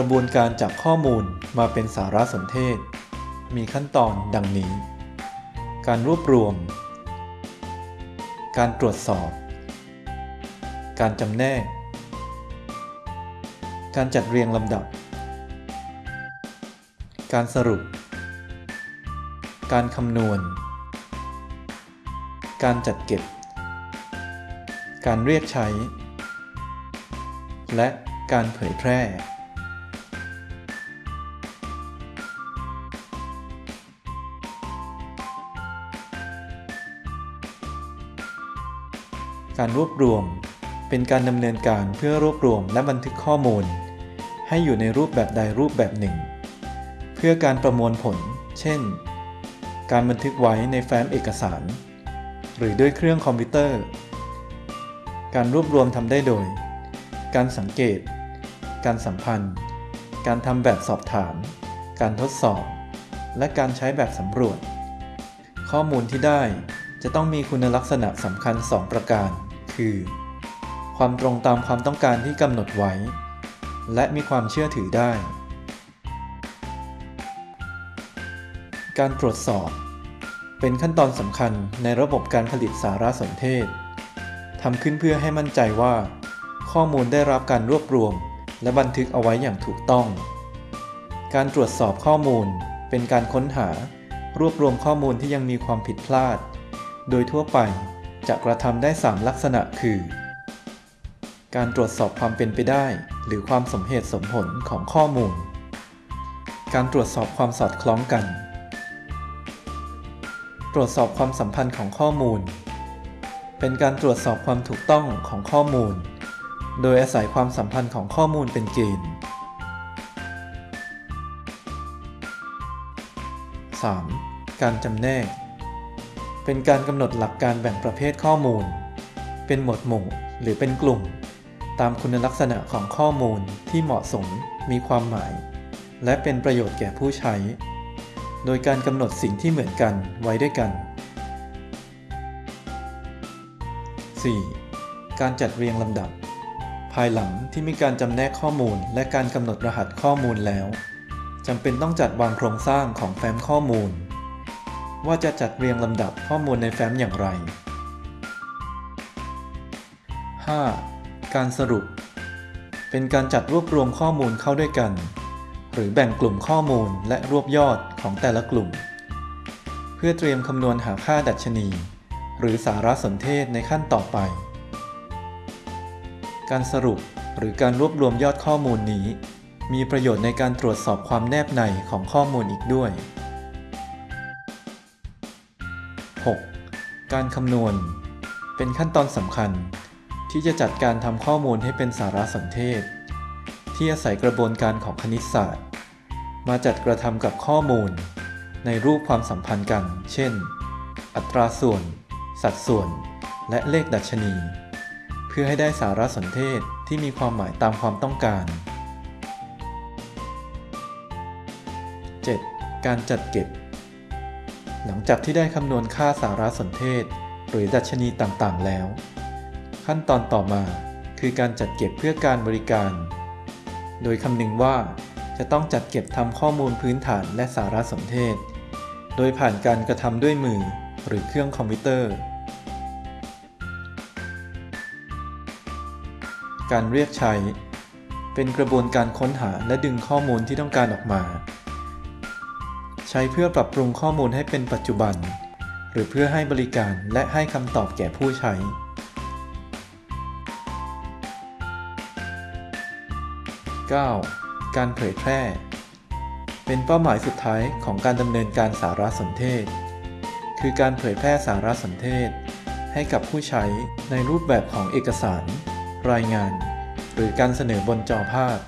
กระบวนการจากข้อมูลมาเป็นสารสนเทศ มีขั้นตอนดังนี้ การรวบรวม การตรวจสอบ การจำแนก การจัดเรียงลำดับ การสรุป การคำนวณ การจัดเก็บ การเรียกใช้ และการเผยแพร่ การรวบรวม เป็นการดำเนินการเพื่อรวบรวมและบันทึกข้อมูล ให้อยู่ในรูปแบบใดรูปแบบหนึ่ง เพื่อการประมวลผล เช่น การบันทึกไว้ในแฟ้มเอกสาร หรือด้วยเครื่องคอมพิวเตอร์ การรวบรวมทำได้โดย การสังเกต การสัมพันธ์ การทำแบบสอบถาม การทดสอบ และการใช้แบบสำรวจ ข้อมูลที่ได้จะต้องมีคุณลักษณะสำคัญ 2 ประการ คือ ความตรงตามความต้องการที่กำหนดไว้ และมีความเชื่อถือได้ การตรวจสอบ เป็นขั้นตอนสำคัญในระบบการผลิตสารสนเทศทำขึ้นเพื่อให้มั่นใจว่า ข้อมูลได้รับการรวบรวม และบันทึกเอาไว้อย่างถูกต้อง การตรวจสอบข้อมูล เป็นการค้นหารวบรวมข้อมูลที่ยังมีความผิดพลาด โดยทั่วไป จะกระทำได้ 3 ลักษณะคือ การตรวจสอบความเป็นไปได้ หรือความสมเหตุสมผลของข้อมูล การตรวจสอบความสอดคล้องกัน ตรวจสอบความสัมพันธ์ของข้อมูล เป็นการตรวจสอบความถูกต้องของข้อมูล โดยอาศัยความสัมพันธ์ของข้อมูลเป็นเกณฑ์ 3. การจำแนก เป็นการกำหนดหลักการแบ่งประเภทข้อมูล เป็นหมวดหมู่หรือเป็นกลุ่ม ตามคุณลักษณะของข้อมูลที่เหมาะสมมีความหมาย และเป็นประโยชน์แก่ผู้ใช้ โดยการกำหนดสิ่งที่เหมือนกันไว้ด้วยกัน 4. การจัดเรียงลำดับ ภายหลังที่มีการจำแนกข้อมูล และการกำหนดรหัสข้อมูลแล้วจำเป็นต้องจัดวางโครงสร้างของแฟ้มข้อมูล ว่าจะจัดเรียงลำดับข้อมูลในแฟ้มอย่างไร 5. การสรุป เป็นการจัดรวบรวมข้อมูลเข้าด้วยกัน หรือแบ่งกลุ่มข้อมูลและรวบยอดของแต่ละกลุ่ม เพื่อเตรียมคำนวณหาค่าดัชนี หรือสารสนเทศในขั้นต่อไป การสรุปหรือการรวบรวมยอดข้อมูลนี้ มีประโยชน์ในการตรวจสอบความแนบในของข้อมูลอีกด้วย 6. การคำนวณ เป็นขั้นตอนสำคัญ ที่จะจัดการทำข้อมูลให้เป็นสารสนเทศ ที่อาศัยกระบวนการของคณิตศาสตร์ มาจัดกระทำกับข้อมูล ในรูปความสัมพันธ์กัน เช่น อัตราส่วน สัดส่วน และเลขดัชนี เพื่อให้ได้สารสนเทศที่มีความหมายตามความต้องการ 7. การจัดเก็บ หลังจากที่ได้คำนวณค่าสารสนเทศ หรือดัชนีต่างๆ แล้ว ขั้นตอนต่อมาคือการจัดเก็บเพื่อการบริการ โดยคำนึงว่าจะต้องจัดเก็บทำข้อมูลพื้นฐานและสารสนเทศ โดยผ่านการกระทำด้วยมือหรือเครื่องคอมพิวเตอร์ การเรียกใช้ เป็นกระบวนการค้นหาและดึงข้อมูลที่ต้องการออกมา ใช้เพื่อปรับปรุงข้อมูลให้เป็นปัจจุบัน หรือเพื่อให้บริการและให้คำตอบแก่ผู้ใช้ 9. การเผยแพร่ เป็นเป้าหมายสุดท้ายของการดำเนินการสารสนเทศ คือการเผยแพร่สารสนเทศ ให้กับผู้ใช้ในรูปแบบของเอกสาร รายงาน หรือการเสนอบนจอภาพ